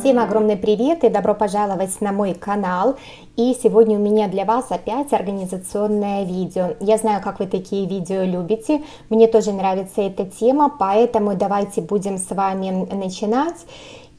Всем огромный привет и добро пожаловать на мой канал. И сегодня у меня для вас опять организационное видео. Я знаю, как вы такие видео любите, мне тоже нравится эта тема, поэтому давайте будем с вами начинать.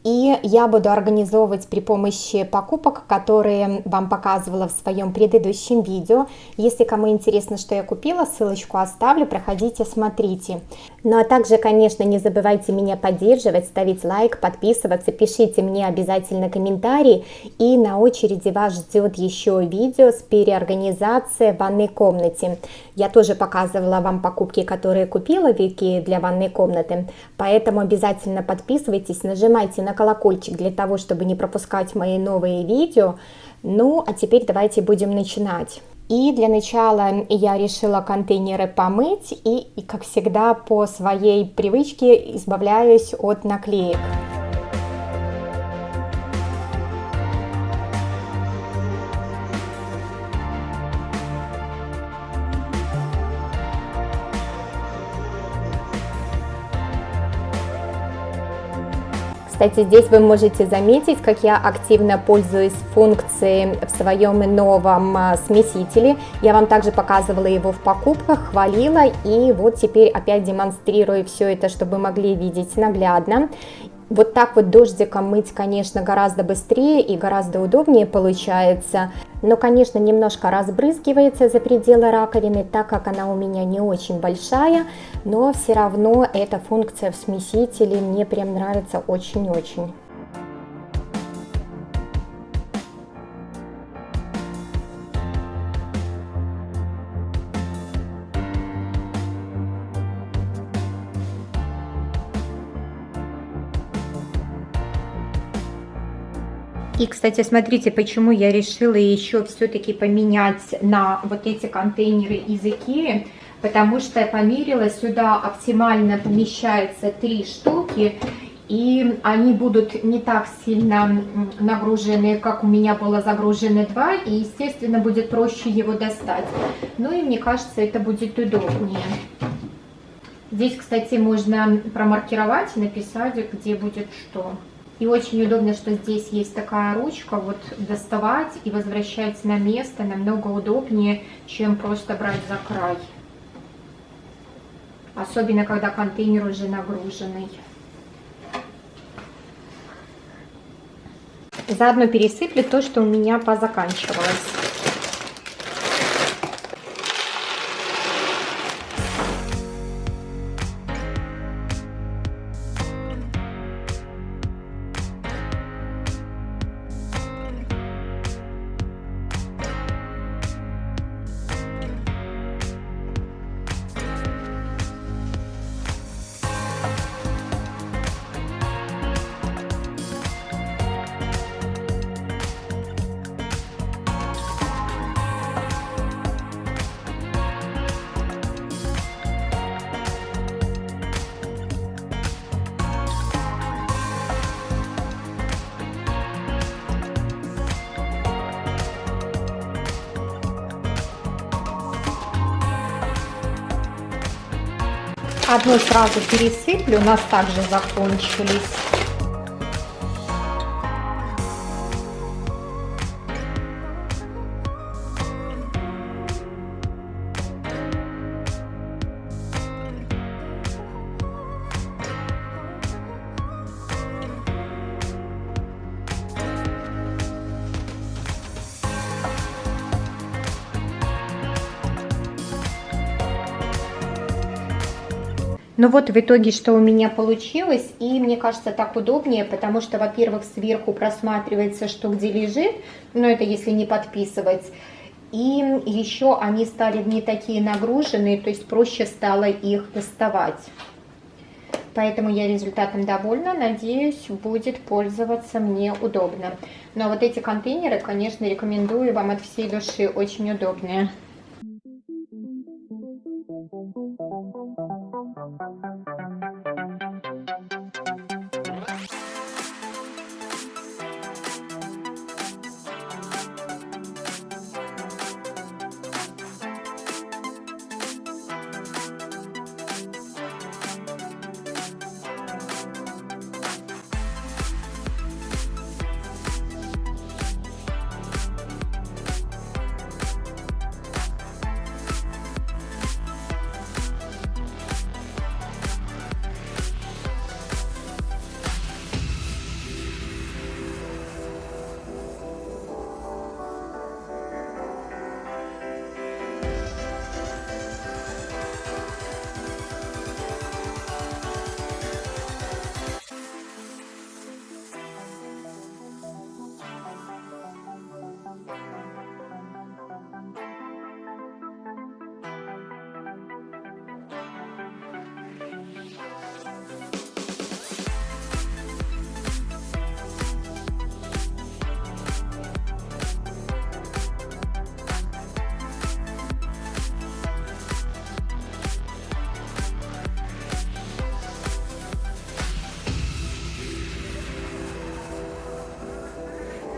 И я буду организовывать при помощи покупок, которые вам показывала в своем предыдущем видео. Если кому интересно, что я купила, ссылочку оставлю, проходите, смотрите. Ну а также, конечно, не забывайте меня поддерживать, ставить лайк, подписываться, пишите мне обязательно комментарии. И на очереди вас ждет еще видео с переорганизацией ванной комнате. Я тоже показывала вам покупки, которые купила в Икее для ванной комнаты, поэтому обязательно подписывайтесь, нажимайте на на колокольчик для того, чтобы не пропускать мои новые видео. Ну, а теперь давайте будем начинать. И для начала я решила контейнеры помыть и, и как всегда, по своей привычке избавляюсь от наклеек. Кстати, здесь вы можете заметить, как я активно пользуюсь функцией в своем новом а, смесителе. Я вам также показывала его в покупках, хвалила, и вот теперь опять демонстрирую все это, чтобы могли видеть наглядно. Вот так вот дождиком мыть, конечно, гораздо быстрее и гораздо удобнее получается. Но, конечно, немножко разбрызгивается за пределы раковины, так как она у меня не очень большая. Но все равно эта функция в смесителе мне прям нравится очень-очень. И, кстати, смотрите, почему я решила еще все-таки поменять на вот эти контейнеры из Икеи. Потому что я померила, сюда оптимально помещается три штуки. И они будут не так сильно нагружены, как у меня было загружены два. И, естественно, будет проще его достать. Ну и мне кажется, это будет удобнее. Здесь, кстати, можно промаркировать и написать, где будет что. И очень удобно, что здесь есть такая ручка, вот доставать и возвращать на место намного удобнее, чем просто брать за край. Особенно, когда контейнер уже нагруженный. Заодно пересыплю то, что у меня позаканчивалось. Одну сразу пересыплю, у нас также закончились. Ну вот в итоге, что у меня получилось, и мне кажется так удобнее, потому что, во-первых, сверху просматривается, что где лежит, но это если не подписывать, и еще они стали не такие нагруженные, то есть проще стало их доставать. Поэтому я результатом довольна, надеюсь, будет пользоваться мне удобно. Но вот эти контейнеры, конечно, рекомендую вам от всей души, очень удобные. Thank you.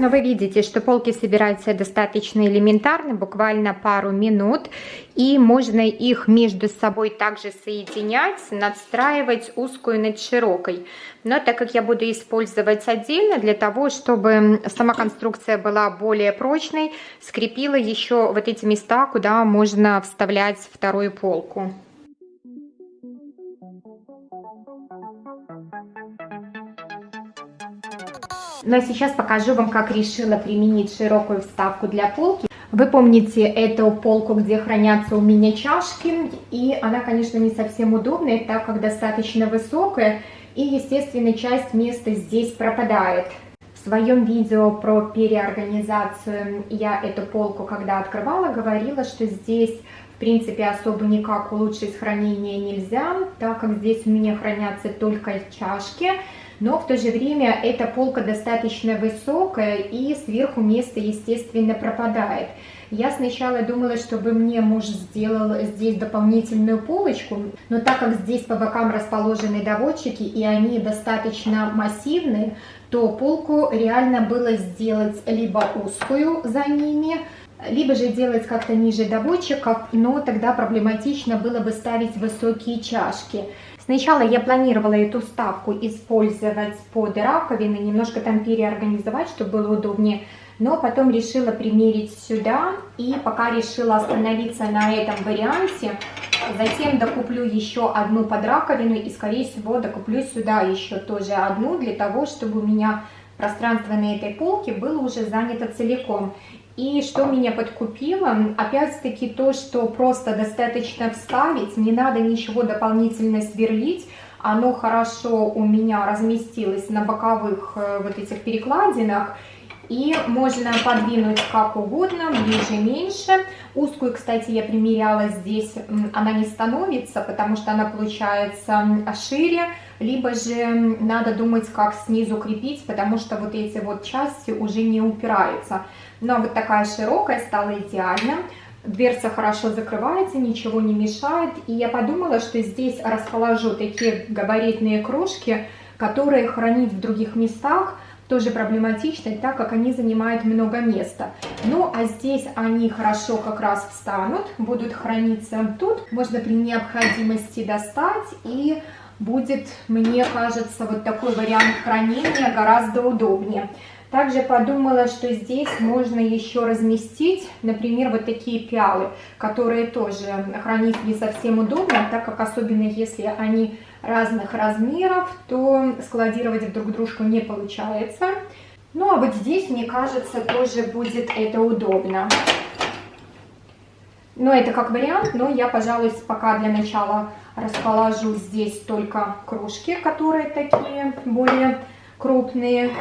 Но вы видите, что полки собираются достаточно элементарно, буквально пару минут. И можно их между собой также соединять, надстраивать узкую над широкой. Но так как я буду использовать отдельно, для того, чтобы сама конструкция была более прочной, скрепила еще вот эти места, куда можно вставлять вторую полку. А сейчас покажу вам, как решила применить широкую вставку для полки. Вы помните эту полку, где хранятся у меня чашки, и она, конечно, не совсем удобная, так как достаточно высокая, и, естественно, часть места здесь пропадает. В своем видео про переорганизацию я эту полку, когда открывала, говорила, что здесь, в принципе, особо никак улучшить хранение нельзя, так как здесь у меня хранятся только чашки, но в то же время эта полка достаточно высокая и сверху место, естественно, пропадает. Я сначала думала, чтобы мне муж сделал здесь дополнительную полочку, но так как здесь по бокам расположены доводчики и они достаточно массивные, то полку реально было сделать либо узкую за ними, либо же делать как-то ниже доводчиков, но тогда проблематично было бы ставить высокие чашки. Сначала я планировала эту ставку использовать под раковины, немножко там переорганизовать, чтобы было удобнее, но потом решила примерить сюда и пока решила остановиться на этом варианте. Затем докуплю еще одну под раковину и скорее всего докуплю сюда еще тоже одну для того, чтобы у меня пространство на этой полке было уже занято целиком. И что меня подкупило, опять-таки то, что просто достаточно вставить, не надо ничего дополнительно сверлить, оно хорошо у меня разместилось на боковых э, вот этих перекладинах, и можно подвинуть как угодно, ближе, меньше. Узкую, кстати, я примеряла здесь, она не становится, потому что она получается шире, либо же надо думать, как снизу крепить, потому что вот эти вот части уже не упираются. Но вот такая широкая стала идеально. Дверца хорошо закрывается, ничего не мешает. И я подумала, что здесь расположу такие габаритные кружки, которые хранить в других местах тоже проблематично, так как они занимают много места. Ну, а здесь они хорошо как раз встанут, будут храниться тут. Можно при необходимости достать и будет, мне кажется, вот такой вариант хранения гораздо удобнее. Также подумала, что здесь можно еще разместить, например, вот такие пиалы, которые тоже хранить не совсем удобно, так как особенно если они разных размеров, то складировать друг дружку не получается. Ну а вот здесь, мне кажется, тоже будет это удобно. Но это как вариант, но я, пожалуй, пока для начала расположу здесь только кружки, которые такие более крупные.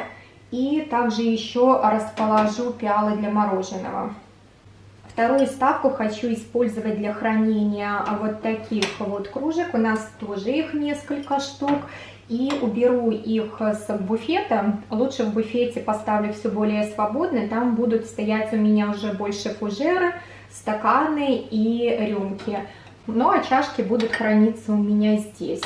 И также еще расположу пиалы для мороженого. Вторую ставку хочу использовать для хранения вот таких вот кружек. У нас тоже их несколько штук. И уберу их с буфета. Лучше в буфете поставлю все более свободно. Там будут стоять у меня уже больше фужеры, стаканы и рюмки. Ну а чашки будут храниться у меня здесь.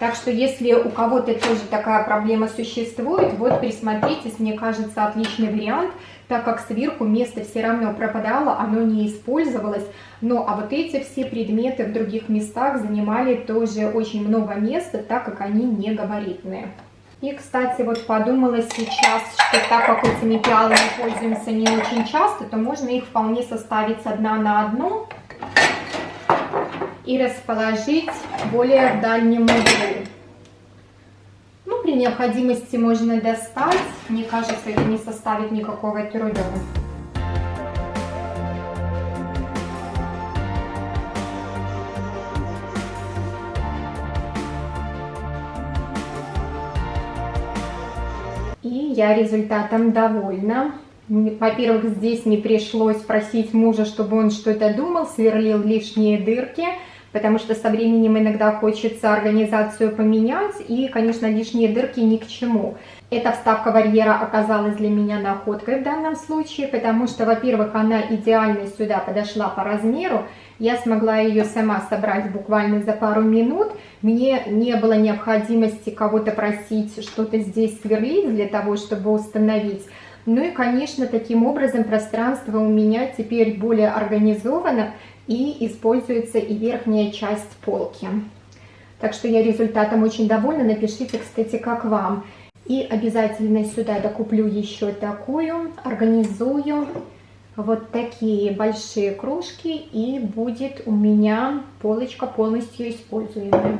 Так что если у кого-то тоже такая проблема существует, вот присмотритесь, мне кажется, отличный вариант, так как сверху место все равно пропадало, оно не использовалось. Ну а вот эти все предметы в других местах занимали тоже очень много места, так как они не габаритные. И, кстати, вот подумала сейчас, что так как этими пиалами пользуемся не очень часто, то можно их вполне составить одна на одну и расположить более в дальнем углу. Ну, при необходимости можно достать. Мне кажется, это не составит никакого труда. И я результатом довольна. Во-первых, здесь не пришлось просить мужа, чтобы он что-то думал, сверлил лишние дырки потому что со временем иногда хочется организацию поменять, и, конечно, лишние дырки ни к чему. Эта вставка барьера оказалась для меня находкой в данном случае, потому что, во-первых, она идеально сюда подошла по размеру, я смогла ее сама собрать буквально за пару минут, мне не было необходимости кого-то просить что-то здесь сверлить для того, чтобы установить, Ну и, конечно, таким образом пространство у меня теперь более организовано и используется и верхняя часть полки. Так что я результатом очень довольна. Напишите, кстати, как вам. И обязательно сюда докуплю еще такую, организую вот такие большие кружки и будет у меня полочка полностью используемая.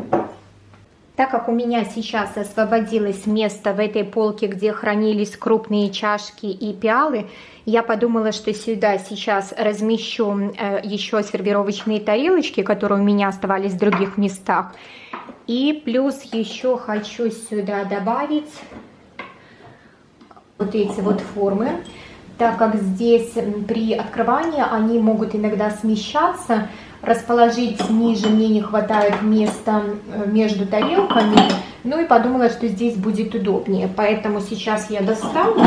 Так как у меня сейчас освободилось место в этой полке, где хранились крупные чашки и пиалы, я подумала, что сюда сейчас размещу э, еще сервировочные тарелочки, которые у меня оставались в других местах. И плюс еще хочу сюда добавить вот эти вот формы, так как здесь при открывании они могут иногда смещаться, расположить ниже мне не хватает места э, между тарелками, ну и подумала, что здесь будет удобнее, поэтому сейчас я достану.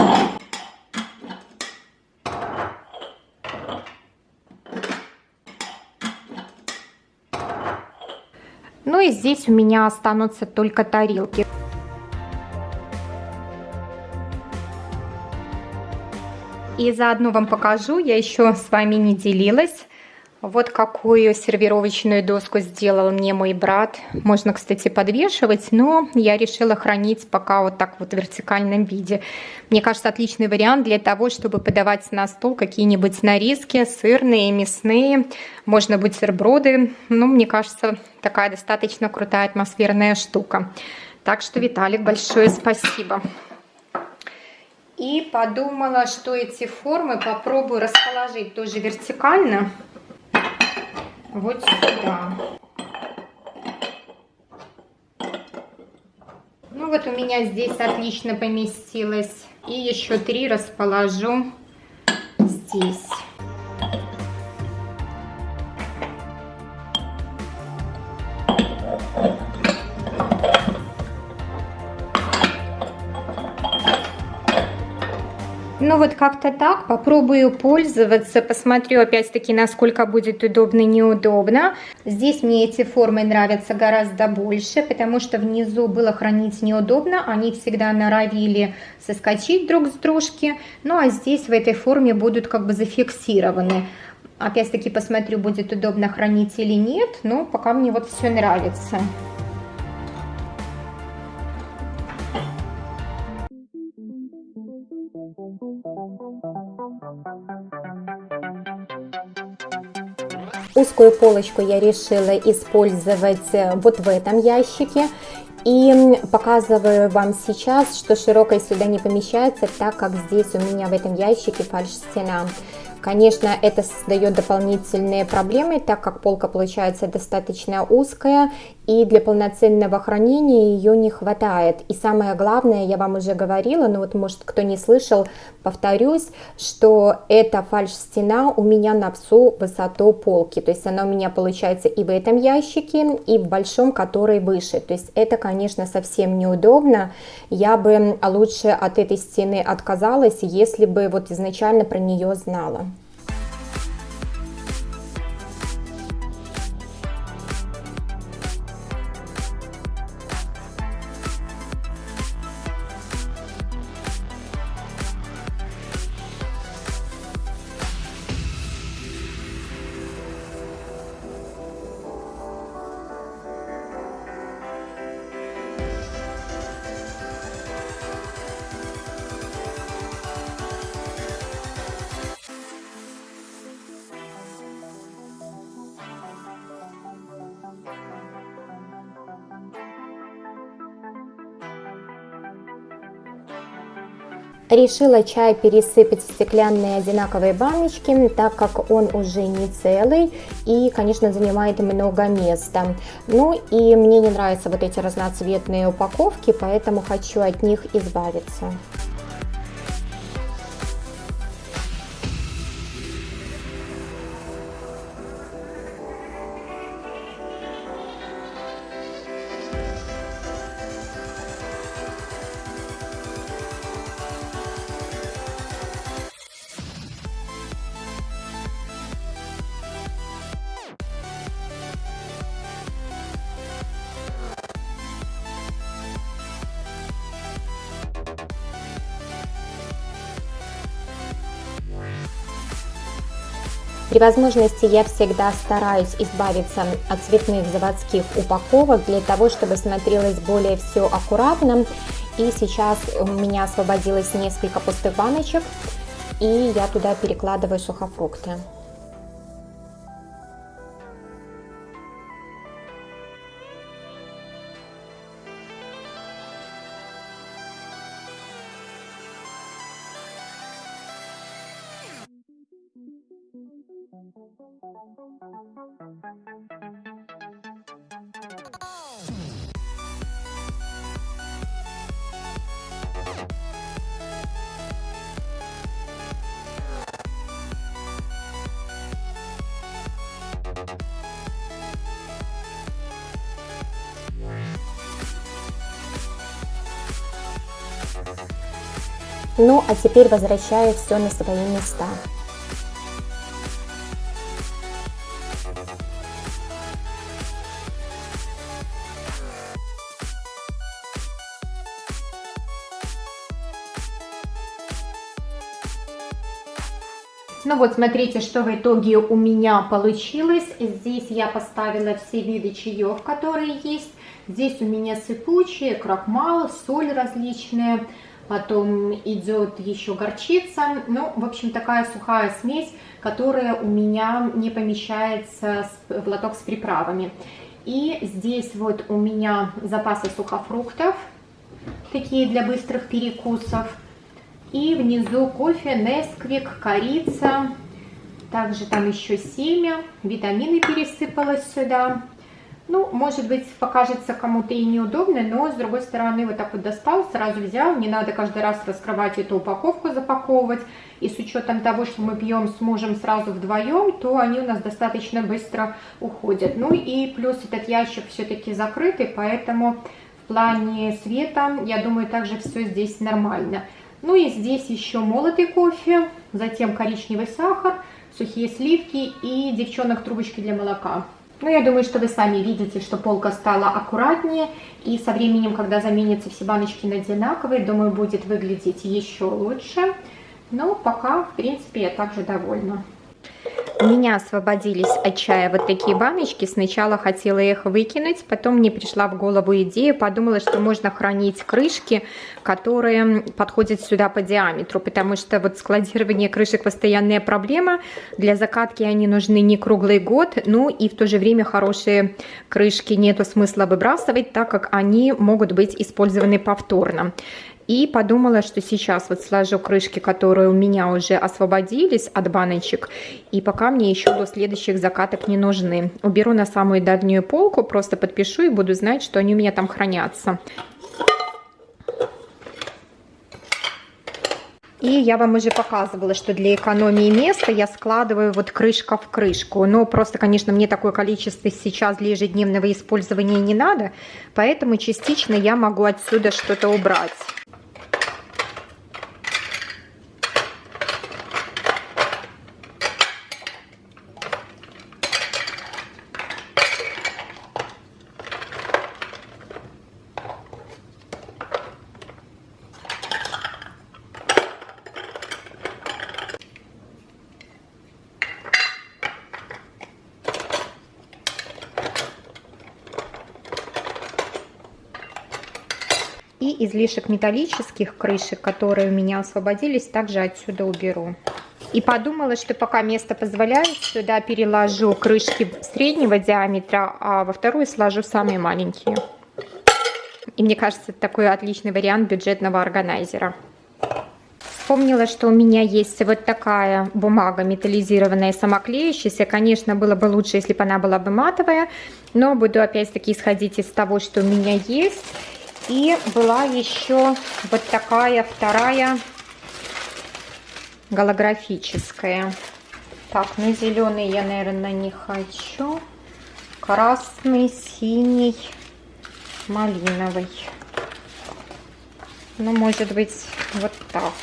Ну и здесь у меня останутся только тарелки. И заодно вам покажу, я еще с вами не делилась. Вот какую сервировочную доску сделал мне мой брат. Можно, кстати, подвешивать, но я решила хранить пока вот так вот в вертикальном виде. Мне кажется, отличный вариант для того, чтобы подавать на стол какие-нибудь нарезки, сырные, мясные, можно бутерброды. Ну, мне кажется, такая достаточно крутая атмосферная штука. Так что, Виталик, большое спасибо. И подумала, что эти формы попробую расположить тоже вертикально. Вот сюда. Ну вот у меня здесь отлично поместилось. И еще три расположу здесь. Ну вот как-то так, попробую пользоваться, посмотрю опять-таки, насколько будет удобно и неудобно. Здесь мне эти формы нравятся гораздо больше, потому что внизу было хранить неудобно, они всегда норовили соскочить друг с дружки, ну а здесь в этой форме будут как бы зафиксированы. Опять-таки посмотрю, будет удобно хранить или нет, но пока мне вот все нравится. Узкую полочку я решила использовать э, вот в этом ящике. И показываю вам сейчас, что широкой сюда не помещается, так как здесь у меня в этом ящике фальш-стена. Конечно, это создает дополнительные проблемы, так как полка получается достаточно узкая, и для полноценного хранения ее не хватает. И самое главное, я вам уже говорила, но вот может кто не слышал, повторюсь, что эта фальш-стена у меня на всю высоту полки, то есть она у меня получается и в этом ящике, и в большом, который выше. То есть это, конечно, совсем неудобно. Я бы лучше от этой стены отказалась, если бы вот изначально про нее знала. Решила чай пересыпать в стеклянные одинаковые баночки, так как он уже не целый и, конечно, занимает много места. Ну и мне не нравятся вот эти разноцветные упаковки, поэтому хочу от них избавиться. Возможности я всегда стараюсь избавиться от цветных заводских упаковок для того, чтобы смотрелось более все аккуратно. И сейчас у меня освободилось несколько пустых баночек, и я туда перекладываю сухофрукты. Ну, а теперь возвращаю все на свои места. Ну вот, смотрите, что в итоге у меня получилось. Здесь я поставила все виды чаев, которые есть. Здесь у меня сыпучие, крахмал, соль различные потом идет еще горчица, ну, в общем, такая сухая смесь, которая у меня не помещается в лоток с приправами. И здесь вот у меня запасы сухофруктов, такие для быстрых перекусов. И внизу кофе, несквик, корица, также там еще семя, витамины пересыпалась сюда. Ну, может быть, покажется кому-то и неудобно, но с другой стороны вот так вот достал, сразу взял, не надо каждый раз раскрывать эту упаковку, запаковывать. И с учетом того, что мы пьем с мужем сразу вдвоем, то они у нас достаточно быстро уходят. Ну и плюс этот ящик все-таки закрытый, поэтому в плане света, я думаю, также все здесь нормально. Ну и здесь еще молотый кофе, затем коричневый сахар, сухие сливки и девчонок трубочки для молока. Ну, я думаю, что вы сами видите, что полка стала аккуратнее, и со временем, когда заменятся все баночки на одинаковые, думаю, будет выглядеть еще лучше. Но пока, в принципе, я также довольна. У меня освободились от чая вот такие баночки. Сначала хотела их выкинуть, потом мне пришла в голову идея, подумала, что можно хранить крышки, которые подходят сюда по диаметру, потому что вот складирование крышек постоянная проблема. Для закатки они нужны не круглый год, ну и в то же время хорошие крышки нету смысла выбрасывать, так как они могут быть использованы повторно. И подумала, что сейчас вот сложу крышки, которые у меня уже освободились от баночек. И пока мне еще до следующих закаток не нужны. Уберу на самую дальнюю полку, просто подпишу и буду знать, что они у меня там хранятся. И я вам уже показывала, что для экономии места я складываю вот крышка в крышку. Но просто, конечно, мне такое количество сейчас для ежедневного использования не надо. Поэтому частично я могу отсюда что-то убрать. И излишек металлических крышек, которые у меня освободились, также отсюда уберу. И подумала, что пока место позволяет, сюда переложу крышки среднего диаметра, а во вторую сложу самые маленькие. И мне кажется, это такой отличный вариант бюджетного органайзера. Вспомнила, что у меня есть вот такая бумага металлизированная, самоклеющаяся. Конечно, было бы лучше, если бы она была бы матовая, но буду опять-таки исходить из того, что у меня есть. И была еще вот такая вторая голографическая. Так, ну зеленый я, наверное, не хочу. Красный, синий, малиновый. Ну, может быть, вот так.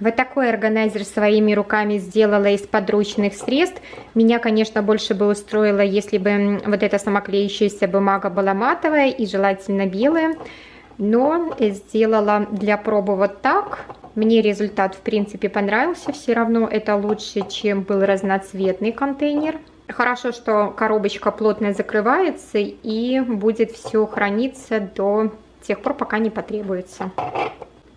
Вот такой органайзер своими руками сделала из подручных средств. Меня, конечно, больше бы устроило, если бы вот эта самоклеющаяся бумага была матовая и желательно белая. Но сделала для пробы вот так. Мне результат, в принципе, понравился. Все равно это лучше, чем был разноцветный контейнер. Хорошо, что коробочка плотно закрывается и будет все храниться до тех пор, пока не потребуется.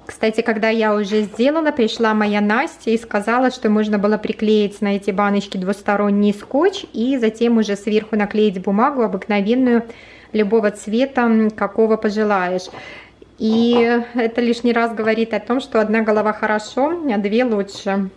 Кстати, когда я уже сделала, пришла моя Настя и сказала, что можно было приклеить на эти баночки двусторонний скотч и затем уже сверху наклеить бумагу обыкновенную любого цвета, какого пожелаешь. И это лишний раз говорит о том, что одна голова хорошо, а две лучше.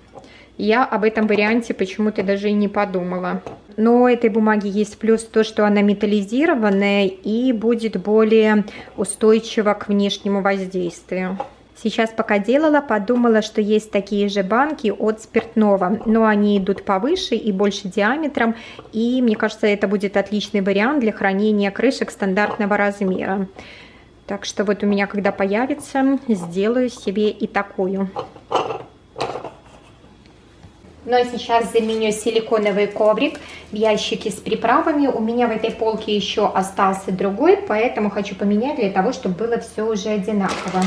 Я об этом варианте почему-то даже и не подумала. Но у этой бумаги есть плюс то, что она металлизированная и будет более устойчива к внешнему воздействию. Сейчас пока делала, подумала, что есть такие же банки от спиртного, но они идут повыше и больше диаметром, и мне кажется, это будет отличный вариант для хранения крышек стандартного размера. Так что вот у меня, когда появится, сделаю себе и такую. Ну а сейчас заменю силиконовый коврик в ящике с приправами. У меня в этой полке еще остался другой, поэтому хочу поменять для того, чтобы было все уже одинаково.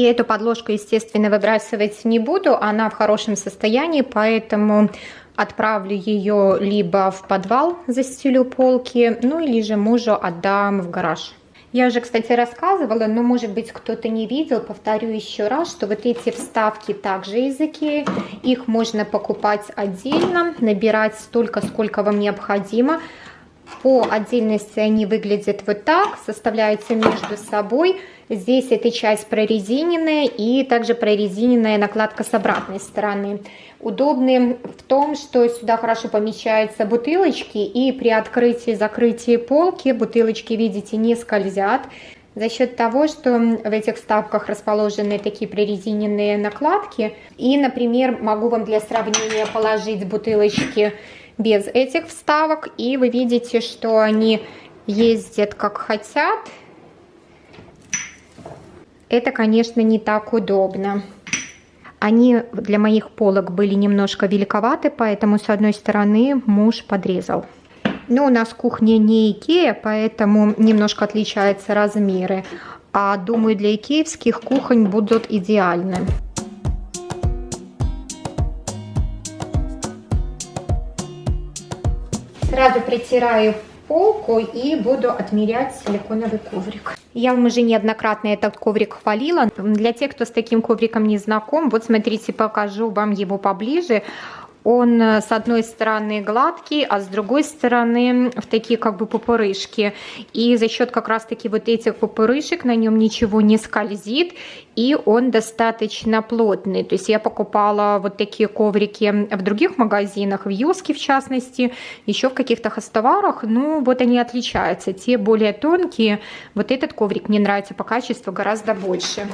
И эту подложку, естественно, выбрасывать не буду, она в хорошем состоянии, поэтому отправлю ее либо в подвал, застелю полки, ну или же мужу отдам в гараж. Я уже, кстати, рассказывала, но, может быть, кто-то не видел, повторю еще раз, что вот эти вставки также из Икеи, их можно покупать отдельно, набирать столько, сколько вам необходимо. По отдельности они выглядят вот так, составляются между собой. Здесь эта часть прорезиненная и также прорезиненная накладка с обратной стороны. Удобны в том, что сюда хорошо помещаются бутылочки и при открытии и закрытии полки бутылочки, видите, не скользят. За счет того, что в этих вставках расположены такие прорезиненные накладки. И, например, могу вам для сравнения положить бутылочки без этих вставок. И вы видите, что они ездят как хотят это, конечно, не так удобно. Они для моих полок были немножко великоваты, поэтому с одной стороны муж подрезал. Но у нас кухня не Икея, поэтому немножко отличаются размеры. А думаю, для икеевских кухонь будут идеальны. Сразу притираю полку и буду отмерять силиконовый коврик. Я вам уже неоднократно этот коврик хвалила. Для тех, кто с таким ковриком не знаком, вот смотрите, покажу вам его поближе он э, с одной стороны гладкий, а с другой стороны в такие как бы пупырышки. И за счет как раз таки вот этих пупырышек на нем ничего не скользит, и он достаточно плотный. То есть я покупала вот такие коврики в других магазинах, в Юске в частности, еще в каких-то хостоварах, ну вот они отличаются. Те более тонкие, вот этот коврик мне нравится по качеству гораздо больше.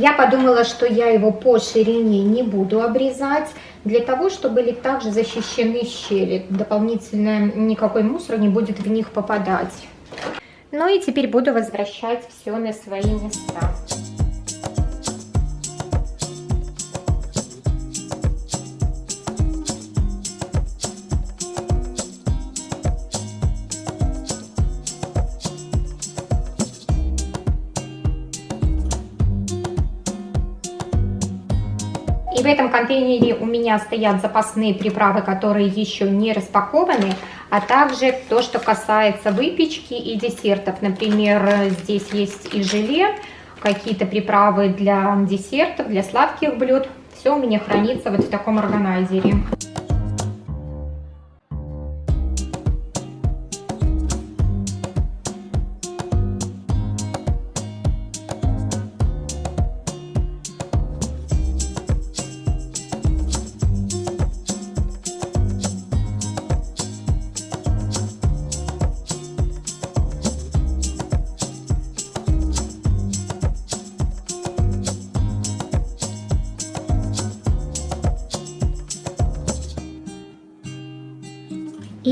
Я подумала, что я его по ширине не буду обрезать, для того, чтобы были также защищены щели. Дополнительно никакой мусор не будет в них попадать. Ну и теперь буду возвращать все на свои места. Контейнере у меня стоят запасные приправы, которые еще не распакованы, а также то, что касается выпечки и десертов. Например, здесь есть и желе, какие-то приправы для десертов, для сладких блюд. Все у меня хранится вот в таком органайзере.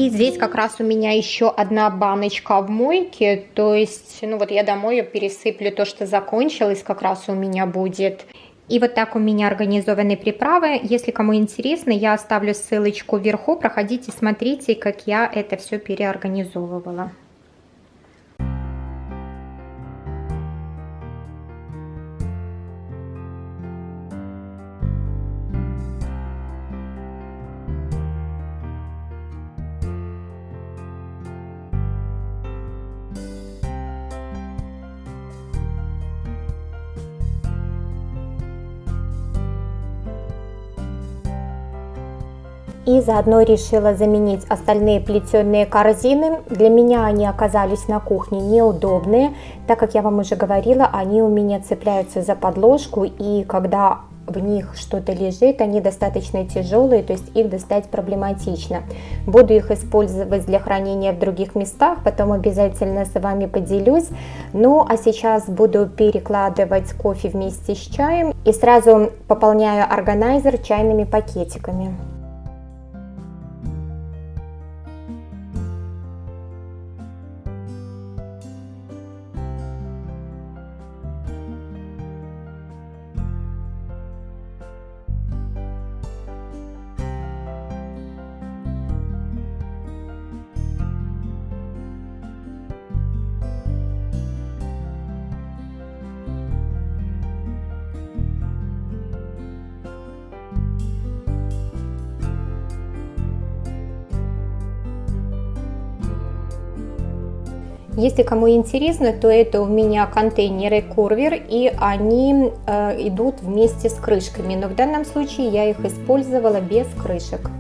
Здесь как раз у меня еще одна баночка в мойке, то есть, ну вот я домой пересыплю, то, что закончилось, как раз у меня будет. И вот так у меня организованы приправы. Если кому интересно, я оставлю ссылочку вверху, проходите, смотрите, как я это все переорганизовывала. И заодно решила заменить остальные плетеные корзины. Для меня они оказались на кухне неудобные, так как я вам уже говорила, они у меня цепляются за подложку и когда в них что-то лежит, они достаточно тяжелые, то есть их достать проблематично. Буду их использовать для хранения в других местах, потом обязательно с вами поделюсь. Ну а сейчас буду перекладывать кофе вместе с чаем и сразу пополняю органайзер чайными пакетиками. Если кому интересно, то это у меня контейнеры Корвер, и они э, идут вместе с крышками, но в данном случае я их использовала без крышек.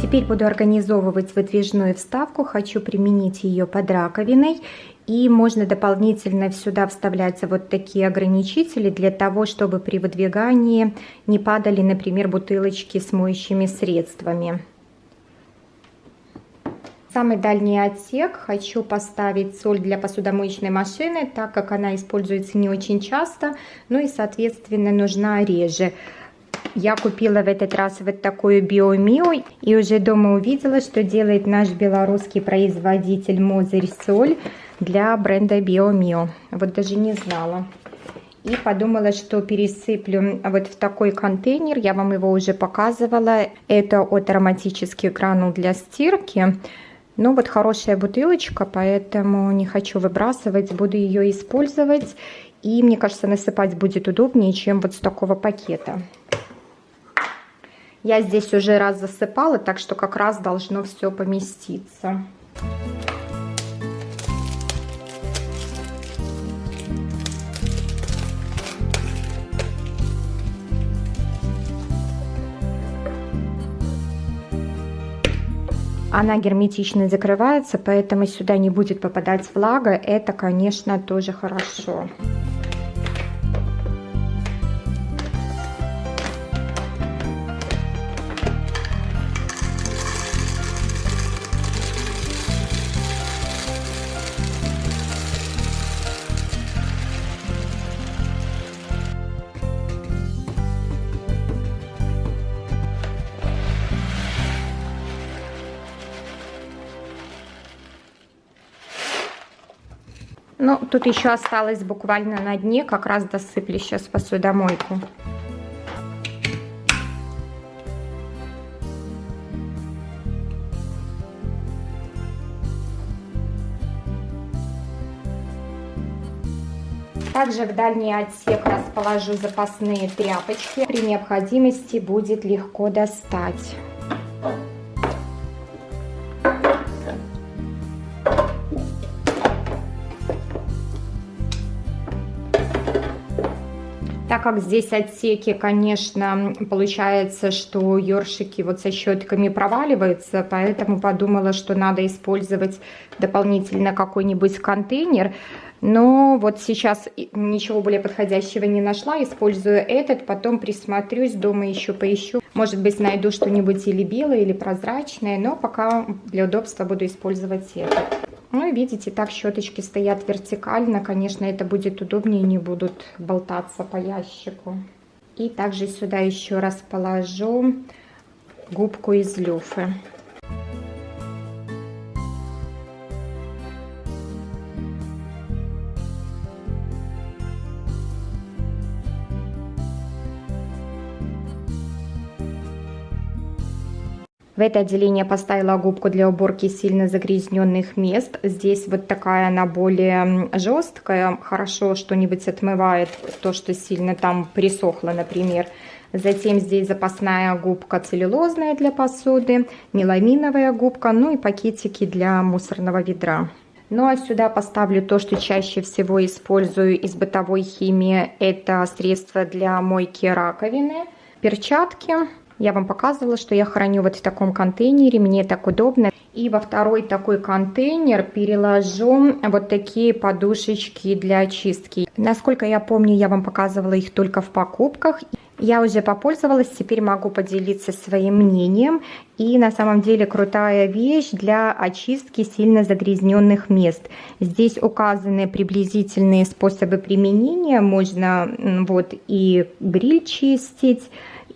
Теперь буду организовывать выдвижную вставку, хочу применить ее под раковиной и можно дополнительно сюда вставлять вот такие ограничители для того, чтобы при выдвигании не падали, например, бутылочки с моющими средствами. Самый дальний отсек хочу поставить соль для посудомоечной машины, так как она используется не очень часто, ну и, соответственно, нужна реже. Я купила в этот раз вот такую биомио и уже дома увидела, что делает наш белорусский производитель Мозырь Соль для бренда BioMio. Вот даже не знала. И подумала, что пересыплю вот в такой контейнер. Я вам его уже показывала. Это от ароматических гранул для стирки. Ну вот хорошая бутылочка, поэтому не хочу выбрасывать. Буду ее использовать. И мне кажется, насыпать будет удобнее, чем вот с такого пакета. Я здесь уже раз засыпала, так что как раз должно все поместиться. Она герметично закрывается, поэтому сюда не будет попадать влага. Это, конечно, тоже хорошо. Ну, тут еще осталось буквально на дне, как раз досыплю сейчас посудомойку. Также в дальний отсек расположу запасные тряпочки. При необходимости будет легко достать. Как здесь отсеки, конечно, получается, что ёршики вот со щетками проваливаются, поэтому подумала, что надо использовать дополнительно какой-нибудь контейнер. Но вот сейчас ничего более подходящего не нашла, использую этот, потом присмотрюсь, дома еще поищу. Может быть найду что-нибудь или белое, или прозрачное, но пока для удобства буду использовать этот. Ну и видите, так щеточки стоят вертикально, конечно, это будет удобнее, не будут болтаться по ящику. И также сюда еще раз положу губку из люфы. В это отделение поставила губку для уборки сильно загрязненных мест. Здесь вот такая она более жесткая. Хорошо что-нибудь отмывает то, что сильно там присохло, например. Затем здесь запасная губка целлюлозная для посуды, меламиновая губка, ну и пакетики для мусорного ведра. Ну а сюда поставлю то, что чаще всего использую из бытовой химии. Это средство для мойки раковины, перчатки, я вам показывала, что я храню вот в таком контейнере, мне так удобно. И во второй такой контейнер переложу вот такие подушечки для очистки. Насколько я помню, я вам показывала их только в покупках. Я уже попользовалась, теперь могу поделиться своим мнением. И на самом деле крутая вещь для очистки сильно загрязненных мест. Здесь указаны приблизительные способы применения. Можно вот и гриль чистить,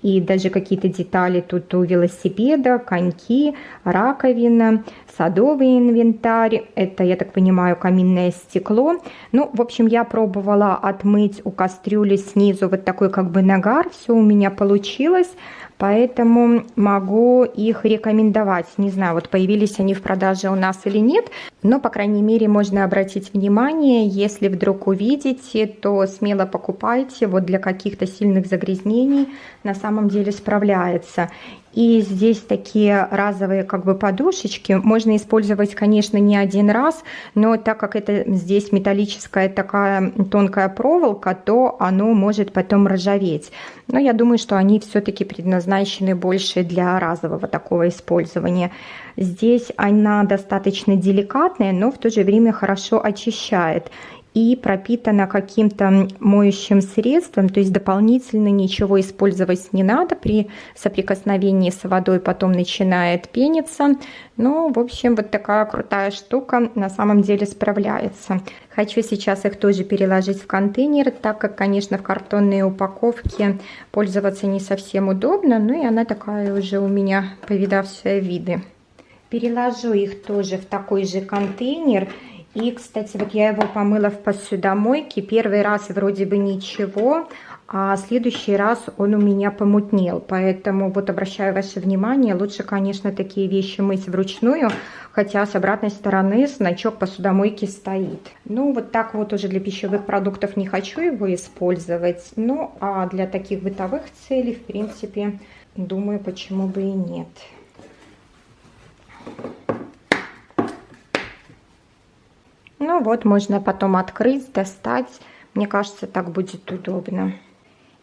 и даже какие-то детали тут у велосипеда, коньки, раковина, садовый инвентарь, это, я так понимаю, каминное стекло. Ну, в общем, я пробовала отмыть у кастрюли снизу вот такой как бы нагар, все у меня получилось поэтому могу их рекомендовать. Не знаю, вот появились они в продаже у нас или нет, но, по крайней мере, можно обратить внимание, если вдруг увидите, то смело покупайте, вот для каких-то сильных загрязнений на самом деле справляется. И здесь такие разовые как бы подушечки можно использовать, конечно, не один раз, но так как это здесь металлическая такая тонкая проволока, то оно может потом ржаветь. Но я думаю, что они все-таки предназначены больше для разового такого использования. Здесь она достаточно деликатная, но в то же время хорошо очищает и пропитана каким-то моющим средством, то есть дополнительно ничего использовать не надо, при соприкосновении с водой потом начинает пениться. Ну, в общем, вот такая крутая штука на самом деле справляется. Хочу сейчас их тоже переложить в контейнер, так как, конечно, в картонной упаковке пользоваться не совсем удобно, ну и она такая уже у меня повидавшая виды. Переложу их тоже в такой же контейнер и, кстати, вот я его помыла в посудомойке. Первый раз вроде бы ничего, а следующий раз он у меня помутнел. Поэтому вот обращаю ваше внимание, лучше, конечно, такие вещи мыть вручную, хотя с обратной стороны значок посудомойки стоит. Ну, вот так вот уже для пищевых продуктов не хочу его использовать. Ну, а для таких бытовых целей, в принципе, думаю, почему бы и нет. Ну вот, можно потом открыть, достать. Мне кажется, так будет удобно.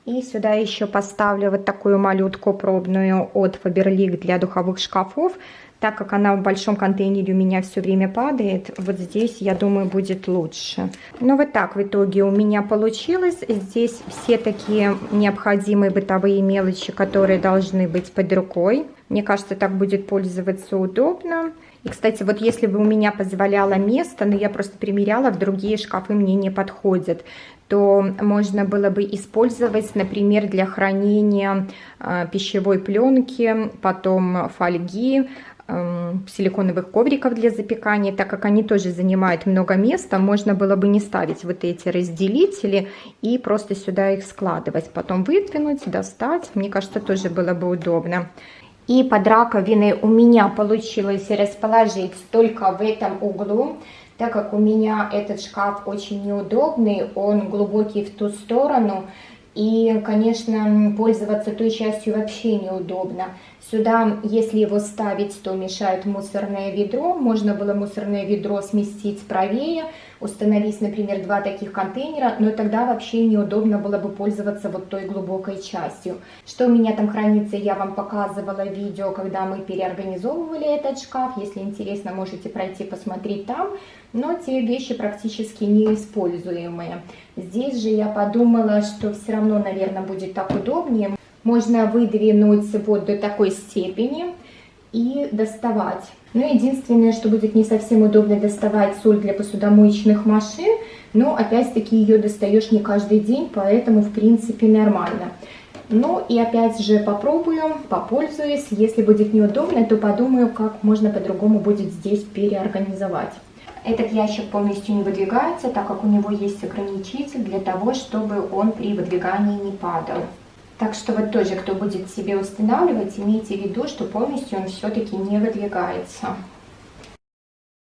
И сюда еще поставлю вот такую малютку пробную от Faberlic для духовых шкафов. Так как она в большом контейнере у меня все время падает, вот здесь, я думаю, будет лучше. Ну вот так в итоге у меня получилось. Здесь все такие необходимые бытовые мелочи, которые должны быть под рукой. Мне кажется, так будет пользоваться удобно. И, кстати, вот если бы у меня позволяло место, но я просто примеряла, в другие шкафы мне не подходят, то можно было бы использовать, например, для хранения э, пищевой пленки, потом фольги, э, силиконовых ковриков для запекания, так как они тоже занимают много места, можно было бы не ставить вот эти разделители и просто сюда их складывать, потом выдвинуть, достать, мне кажется, тоже было бы удобно. И под раковиной у меня получилось расположить только в этом углу, так как у меня этот шкаф очень неудобный, он глубокий в ту сторону, и, конечно, пользоваться той частью вообще неудобно. Сюда, если его ставить, то мешает мусорное ведро. Можно было мусорное ведро сместить правее, установить, например, два таких контейнера, но тогда вообще неудобно было бы пользоваться вот той глубокой частью. Что у меня там хранится, я вам показывала видео, когда мы переорганизовывали этот шкаф. Если интересно, можете пройти посмотреть там. Но те вещи практически неиспользуемые. Здесь же я подумала, что все равно, наверное, будет так удобнее можно выдвинуть вот до такой степени и доставать. Но единственное, что будет не совсем удобно доставать соль для посудомоечных машин, но опять-таки ее достаешь не каждый день, поэтому в принципе нормально. Ну и опять же попробую, попользуюсь. Если будет неудобно, то подумаю, как можно по-другому будет здесь переорганизовать. Этот ящик полностью не выдвигается, так как у него есть ограничитель для того, чтобы он при выдвигании не падал. Так что вот тоже, кто будет себе устанавливать, имейте в виду, что полностью он все-таки не выдвигается.